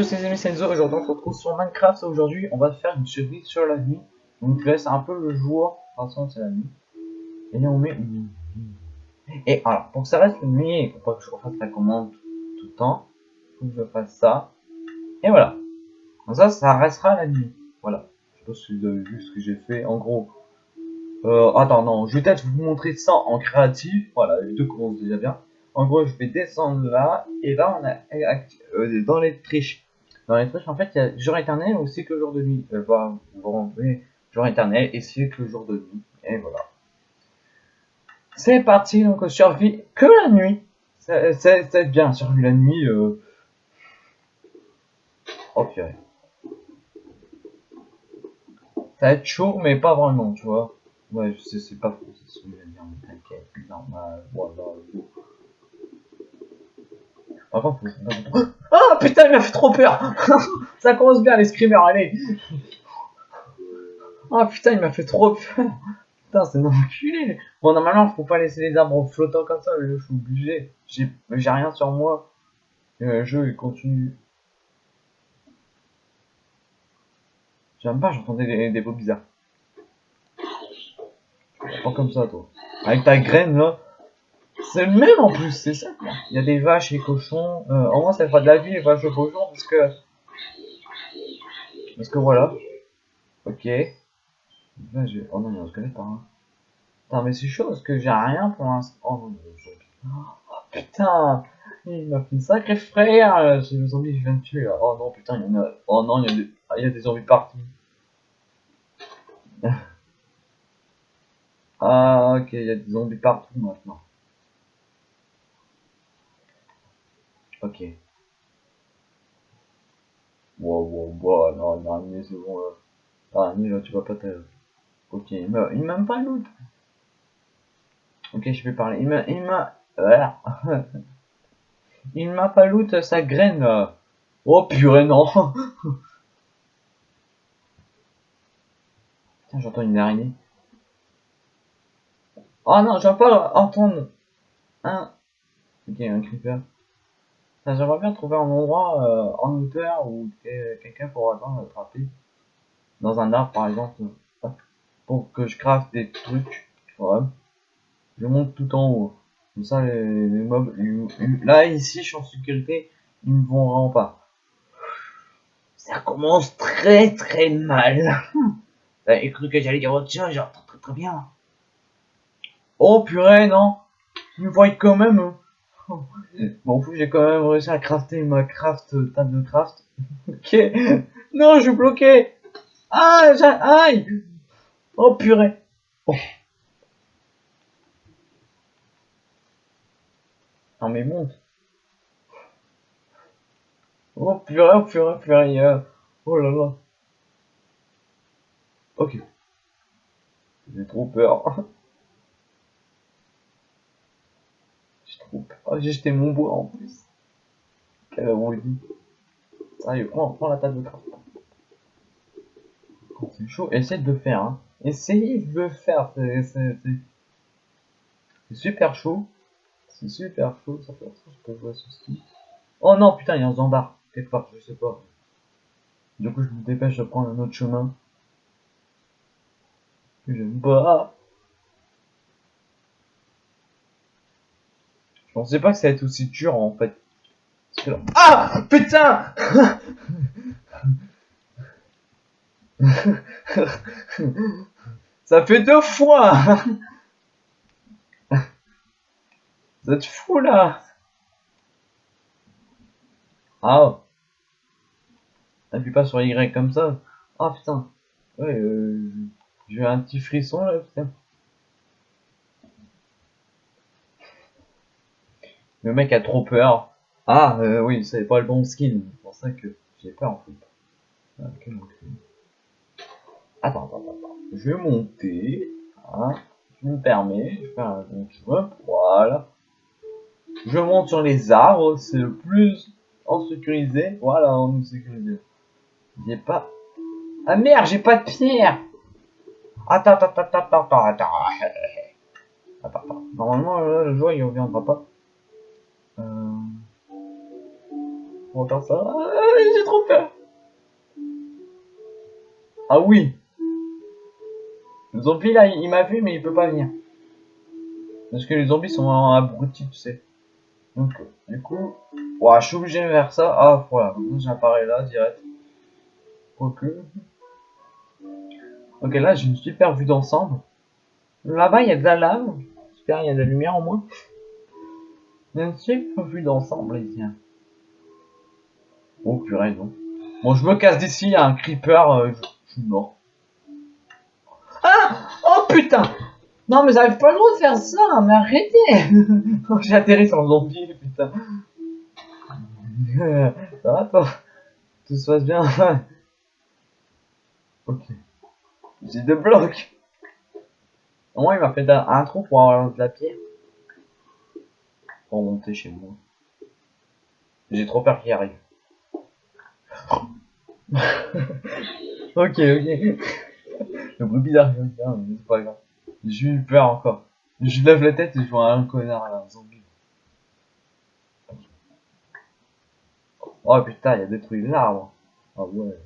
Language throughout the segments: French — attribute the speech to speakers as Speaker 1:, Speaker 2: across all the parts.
Speaker 1: Tous les amis, c'est Enzo, aujourd'hui. On se retrouve sur Minecraft, aujourd'hui. On va faire une survie sur la nuit, là c'est un peu le jour, de toute façon c'est la nuit, et là on met Et alors, pour que ça reste la nuit, pour pas que je refasse la commande tout le temps, faut que je fasse ça, et voilà, comme ça, ça restera la nuit, voilà, je sais pas si vous avez vu ce que j'ai fait, en gros, euh, attends, non, je vais peut-être vous montrer ça en créatif, voilà, les deux commencent déjà bien, en gros, je vais descendre là, et là, on a euh, dans les triches. Dans les triches, en fait, il y a jour éternel ou cycle jour de nuit. Euh, bah, bon, jour éternel et cycle jour de nuit. Et voilà. C'est parti, donc survie que la nuit. C'est bien, survie la nuit. Euh... Oh purée. Ça va être chaud, mais pas vraiment, tu vois. Ouais, je sais, c'est pas faux, c'est ce que je vais dire, mais t'inquiète, normal, voilà, par contre, Oh putain, il m'a fait trop peur Ça commence bien les screamers, allez Oh putain, il m'a fait trop peur Putain, c'est enculé Bon, normalement, faut pas laisser les arbres flottants comme ça, je suis obligé. J'ai rien sur moi. le jeu, il continue. J'aime pas, j'entendais des, des, bizarres. Pas comme ça, toi. Avec ta graine, là. C'est le même en plus, c'est ça. Il y a des vaches et cochons. Euh, au moins ça fera de la vie les vaches et cochons parce que. Parce que voilà. Ok. Là, oh non, y a un squelette par là. Putain, mais c'est chaud parce que j'ai rien pour l'instant. Oh non, oh, putain Il m'a fait une sacrée frère C'est le zombie je viens de tuer. Oh non, putain, il y en a. Oh non, il y a des, il y a des zombies partout. ah, ok, il y a des zombies partout maintenant. Ok. Wow, wow, wow, non, l'araignée, c'est bon, là. L'araignée, là, tu vas pas te... Ok, il m'a, il m'a pas loot. Ok, je vais parler. Il m'a, il m'a... il m'a pas loot sa graine, là. Oh, purée, non. Putain, j'entends une araignée. Oh non, je vais pas entendre un... Ok, un creeper. J'aimerais bien trouver un endroit euh, en hauteur où quelqu'un pourra attraper. Dans un arbre par exemple. Pour que je craft des trucs. Ouais. Je monte tout en haut. Comme ça les, mobs. là ici je suis en sécurité. Ils ne vont vraiment pas. Ça commence très très mal. T'avais cru que j'allais dire autre chose, genre très très bien. Oh purée non. Ils me voient quand même. Hein. Bon, j'ai quand même réussi à crafter ma craft table de craft. ok. Non, je suis bloqué. Ah, aïe. Oh purée. Oh. Non mais monte. Oh purée, oh purée, purée. Oh là là. Ok. J'ai trop peur. Oh, j'ai jeté mon bois en plus. Quelle dit Sérieux, prends, prends la table de craft. c'est chaud, essaye de le faire. Hein. Essayez de le faire. C'est super chaud. C'est super chaud. Ça fait. Oh non, putain, il y a un zambard. Quelque part, je sais pas. Du coup, je me dépêche de prendre un autre chemin. J'aime pas. Je pensais pas que ça allait être aussi dur en fait. Ah Putain Ça fait deux fois Vous êtes fou là Ah Appuie pas sur Y comme ça. Ah putain Ouais, euh, j'ai un petit frisson là, putain. Le mec a trop peur. Ah, euh, oui, c'est pas le bon skin. C'est pour ça que j'ai peur en fait. attends, attends, attends. Je vais monter. Hein. Je me permets. Je fais un. Voilà. Je monte sur les arbres. C'est le plus en sécurisé. Voilà, en sécurisé. J'ai pas. Ah merde, j'ai pas de pierre. Attends, attends, attends, attends, attends, attends. Attends, Normalement, le joueur il reviendra pas. On faire ça. Ah, J'ai trop peur. Ah oui. Le zombie là, il, m'a vu mais il peut pas venir. Parce que les zombies sont abrutis, tu sais. Donc, du coup, ouah, je suis obligé de faire ça. Ah, voilà, j'apparais là, direct. Ok. Ok, là j'ai une super vue d'ensemble. Là-bas, il y a de la lave. Super, il y a de la lumière au moins. Une super vue d'ensemble ici. hein. Oh purée, non. Bon, je me casse d'ici, il y a un creeper, euh, je, suis mort. Ah Oh putain Non mais j'avais pas le droit de faire ça, mais arrêtez Oh, J'ai atterri sur le zombie, putain. Ça va toi? Tout se passe bien Ok. J'ai deux blocs. Au moins il m'a fait un trou pour avoir de la pierre. Pour monter chez moi. J'ai trop peur qu'il arrive. ok, ok. Le bruit bizarre ça, mais c'est pas grave. J'ai eu peur encore. Je lève la tête et je vois un connard là, un zombie. Oh putain, il a détruit l'arbre. Ah ouais.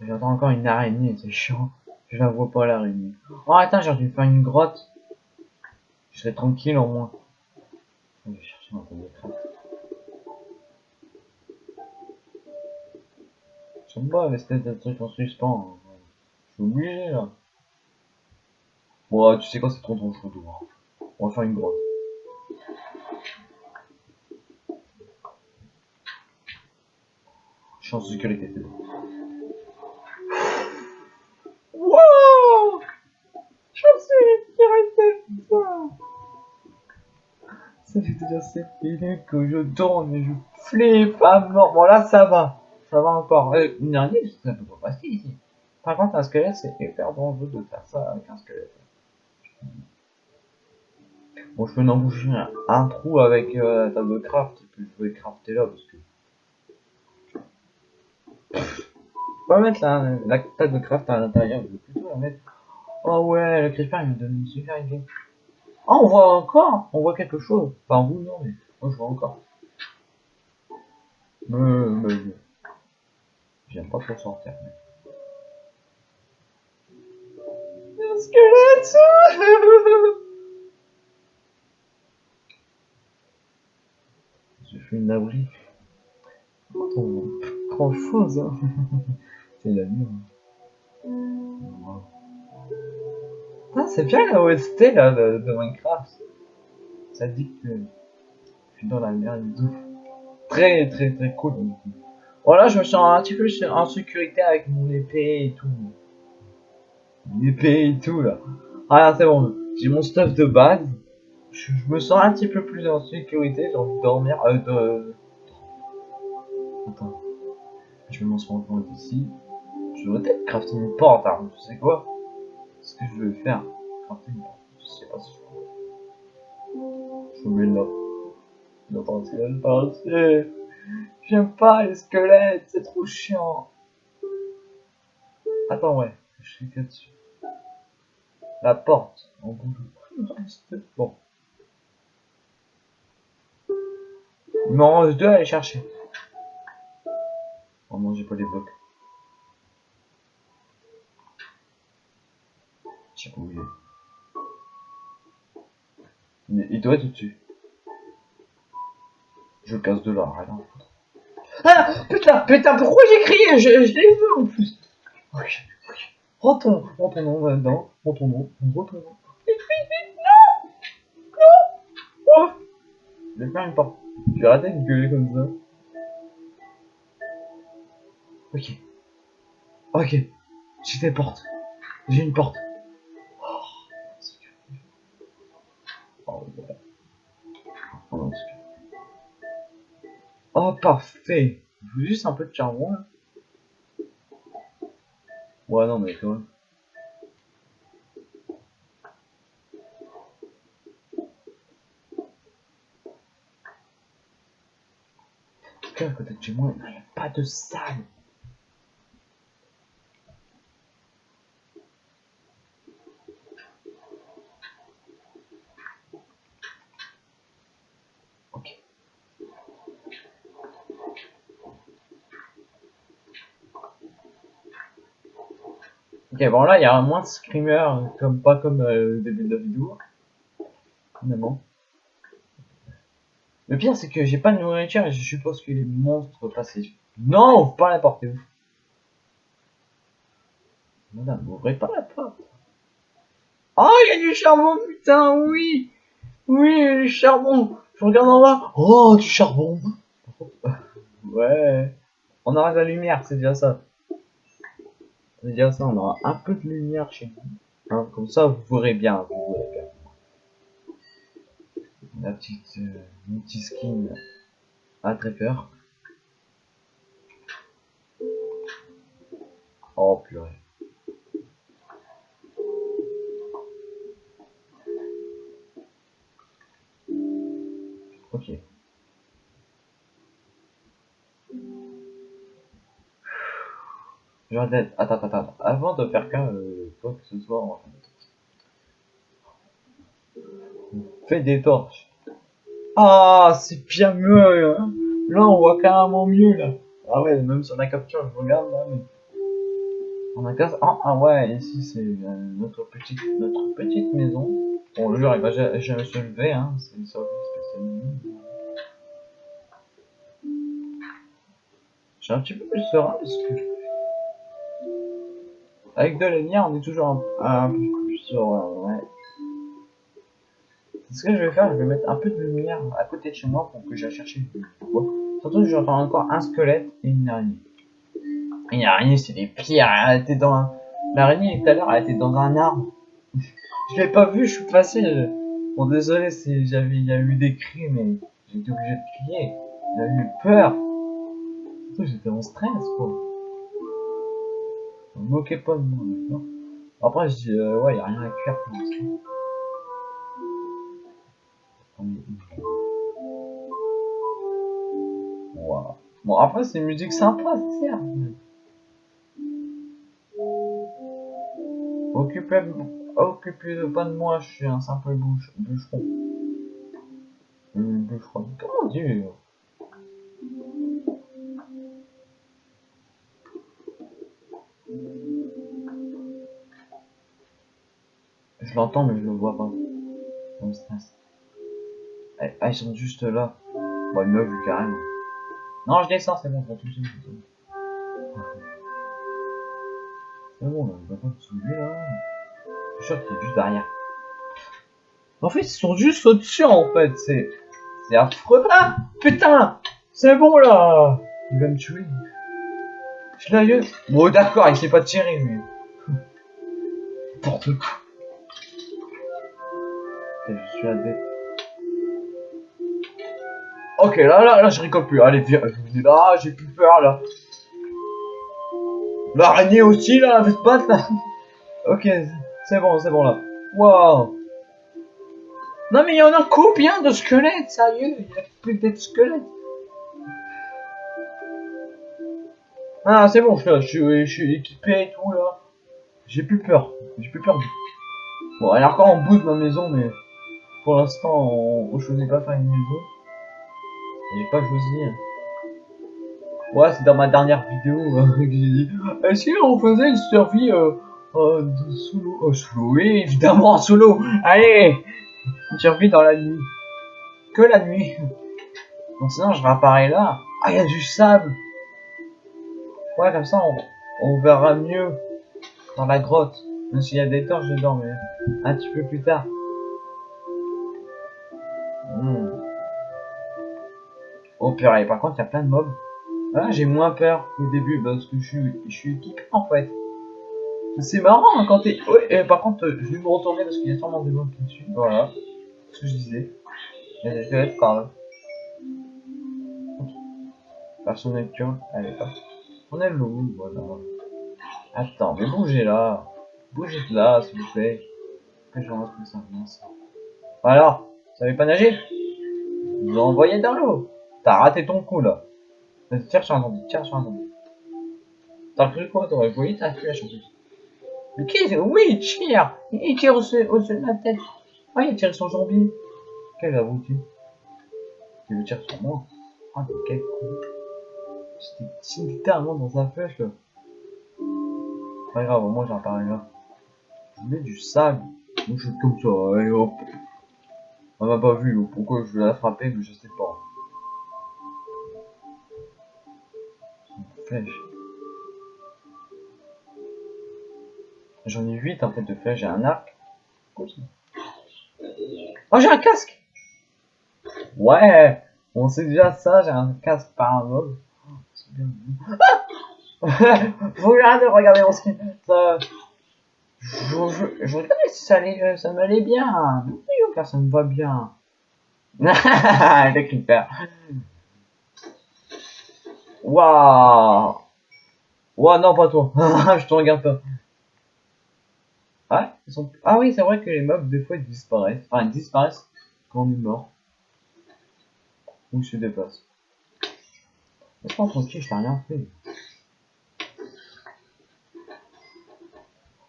Speaker 1: J'entends encore une araignée, c'est chiant. Je la vois pas l'araignée. Oh attends, j'ai dû faire une grotte. Je serai tranquille au moins. Je vais chercher table de craft. J'aime pas l'espèce de truc en suspens. hein. Je suis obligé là. Bon, tu sais quoi, c'est trop trop chaud dehors. On va faire une grotte. Je suis en sécurité. Ça fait déjà 7 minutes que je tourne et je flippe à mort. Bon là ça va, ça va encore. Euh, une araignée, ça peut pas passer ici. Par contre un squelette, c'est hyper dangereux de faire ça avec un squelette. Bon, je peux emboucher un, un trou avec euh, la table craft, et puis je vais crafter là, parce que... Peux pas mettre la, la table craft à l'intérieur, je vais plutôt la mettre... Oh ouais, le creeper il me donne une super idée. Oh, on voit encore On voit quelque chose. Enfin, vous non, mais moi je vois encore. Mais, mais... J'aime pas trop sortir, mais... Un squelette J'ai fait une abri. Grand chose, hein. C'est la nuit. Wow. Ah, c'est bien la OST là de, de Minecraft. Ça dit que je suis dans la merde tout. Très très très cool. Voilà, je me sens un petit peu en sécurité avec mon épée et tout. Mon épée et tout là. Ah c'est bon, j'ai mon stuff de base. Je, me sens un petit peu plus en sécurité, j'ai envie de dormir. Euh, de... Attends. Je vais m'en rendre ici. Je devrais peut-être crafter une porte, hein. tu sais quoi? Ce que je vais faire. Je sais pas si je. Je me mets là. Là, passer. J'aime pas les squelettes, c'est trop chiant. Attends, ouais, je suis que dessus. La porte, en bout. Bon. Il m'en reste deux à aller chercher. Oh non, j'ai pas les blocs. Il il doit être au-dessus. Je casse de là, rien. Ah Putain, putain, pourquoi j'ai crié? Je, l'ai vu en plus. Ok, ok. Retourne, retournons là-dedans. Retournons, retournons. Vite, vite, vite, non Non Oh Je vais faire une porte. J'ai raté de gueuler comme ça. Ok. Ok. J'ai des portes. J'ai une porte. Oh, parfait. Juste un peu de charbon, là. Ouais, non, mais quand même. En tout cas, à côté de chez moi, il n'y a pas de salle. Ok, bon là, il y a moins de screamers, comme, pas comme euh, le début de la vidéo. Finalement. Le pire, c'est que j'ai pas de nourriture et je suppose que les monstres passent. Non, pas la porter où Madame, ouvrez pas la porte. Oh, il y a du charbon, putain, oui Oui, du charbon Je regarde en bas. Oh, du charbon Ouais. On aura de la lumière, c'est déjà ça. C'est déjà ça, on aura un peu de lumière chez nous. Hein, comme ça, vous verrez bien. La petite euh, multi-skin à très peur. Oh purée. Attends, attends, attends. Avant de faire qu'un, euh, quoi que ce soit, on Fais des torches. Ah, c'est bien mieux. Hein là, on voit carrément mieux, là. Ah ouais, même sur la capture, je regarde, là, mais... On a casse... Ah, ah ouais, ici, c'est euh, notre petite, notre petite maison. Bon, le jour, il va jamais se lever, hein. C'est une sorte spéciale. J'ai un petit peu plus serein parce que avec de la lumière on est toujours un, peu plus serein, ouais. Ce que je vais faire, je vais mettre un peu de lumière à côté de chez moi pour que j'aille chercher bois. Surtout j'entends encore un squelette et une araignée. Une araignée c'est des pires, elle était dans L'araignée tout à l'heure elle était dans un arbre. je l'ai pas vu, je suis passé. Bon désolé si j'avais il y a eu des cris mais été obligé de crier. J'ai eu peur. J'étais en stress, quoi. Me moquais pas de moi. Après, je dis, euh, ouais, y a rien à cuire. Bon, après, c'est une musique sympa, certes. Occupez, occupez pas de moi, je suis un simple bouche, bûcheron. Bûcheron. Comment dire? Je l'entends, mais je le vois pas. Me. Eh, ah, ils sont juste là. Bon, il m'a vu carrément. Non, je descends, c'est bon, je tout C'est bon, là, on va pas me soulever là. Je suis sûr qu'il est juste derrière. En fait, ils sont juste au-dessus en fait, c'est. C'est affreux. Ah Putain C'est bon là Il va me tuer. L'ai Bon, d'accord, il sait pas tirer, mais. N'importe quoi je suis des... Ok, là, là, là, je rigole plus. Allez, viens, là, j'ai plus peur, là. L'araignée aussi, là, la pas là. ok, c'est bon, c'est bon, là. Waouh. Non, mais il y en a combien de squelettes, sérieux Il y a plus de squelettes. Ah, c'est bon, je, je, je suis équipé et tout, là. J'ai plus peur. J'ai plus peur. Bon, elle est encore en bout de ma maison, mais... Pour l'instant, on, choisit pas faire une maison. J'ai pas choisi. Ouais, c'est dans ma dernière vidéo hein, que j'ai dit. Est-ce qu'on faisait une survie euh, euh, de sous euh, l'eau, oui, évidemment, sous l'eau. Allez Une survie dans la nuit. Que la nuit. Donc sinon, je réapparais là. Ah, il y a du sable. Ouais, comme ça, on, on verra mieux dans la grotte. Même s'il y a des torches dedans, mais un petit peu plus tard. Hmm. Oh purée, par contre, il y a plein de mobs. Ah, j'ai moins peur qu'au début parce que je suis, je suis équipé en fait. C'est marrant hein, quand t'es. Ouais, par contre, je vais me retourner parce qu'il y a sûrement des mobs qui dessus. Voilà. Ce que je disais. Il y a des par là. Personne n'est Allez, pas. On est l'eau, voilà. Attends, mais bougez là. Bougez de là, s'il vous plaît. Que je rentre ça. Voilà. Vous savez pas nager? Vous envoyez dans l'eau. T'as raté ton coup là. Tire sur un zombie, tire sur un zombie. T'as cru quoi T'aurais voyé ta flèche en plus. Mais qui Oui, tire Il tire au-dessus de la tête. Ah, il tire sur zombie. Quel abruti. Il veut tirer sur moi? Ah, quel con. J'étais littéralement dans sa flèche là. Pas grave, moi j'en parle là. Je mets du sable. Moi je suis comme ça, et hop. On m'a pas vu, pourquoi je vais la frapper, mais je sais pas. Flèche. J'en ai 8 en fait de flèches, j'ai un arc. Oh j'ai un casque Ouais On sait déjà ça, j'ai un casque par un. C'est bien. Ah Faut regarder, mon skin. Ça... Je, je, regardais si ça, allait, ça m'allait bien. Ça me va bien. Le creeper. Waouh Waouh, non, pas toi. je te regarde pas. Ah, ils sont... ah oui, c'est vrai que les mobs, des fois, ils disparaissent. Enfin, ils disparaissent quand on est mort. Ou ils se déplacent. Laisse-moi tranquille, je t'ai rien fait.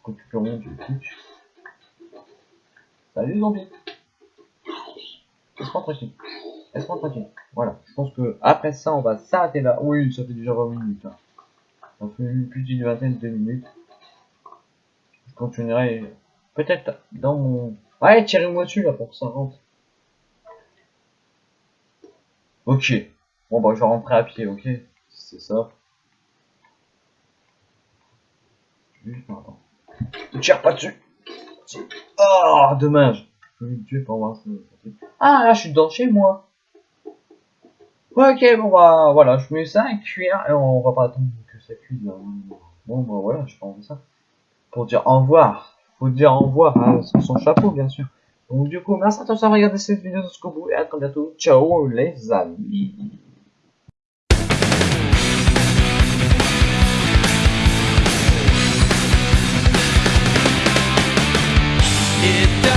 Speaker 1: Récupérons du pitch. Salut zombie Laisse-moi tranquille. Laisse-moi tranquille. Voilà. Je pense que après ça, on va s'arrêter là. Oui, ça fait déjà 20 minutes. Hein. Ça fait plus d'une vingtaine de minutes continuerai peut-être dans mon... Ouais, tirez-moi dessus là pour que ça rentre. Ok. Bon bah je vais rentrer à pied, ok C'est ça. Ne tire pas dessus. Oh, dommage. Je vais me tuer pour voir Ah là je suis dans chez moi. Ok, bon bah voilà, je mets ça à cuire et on va pas attendre que ça cuise là. Bon bah voilà, je prends ça pour dire au revoir. Faut dire au revoir à son chapeau, bien sûr. Donc du coup, merci à tous d'avoir regardé cette vidéo jusqu'au bout et à très bientôt. Ciao les amis. it down.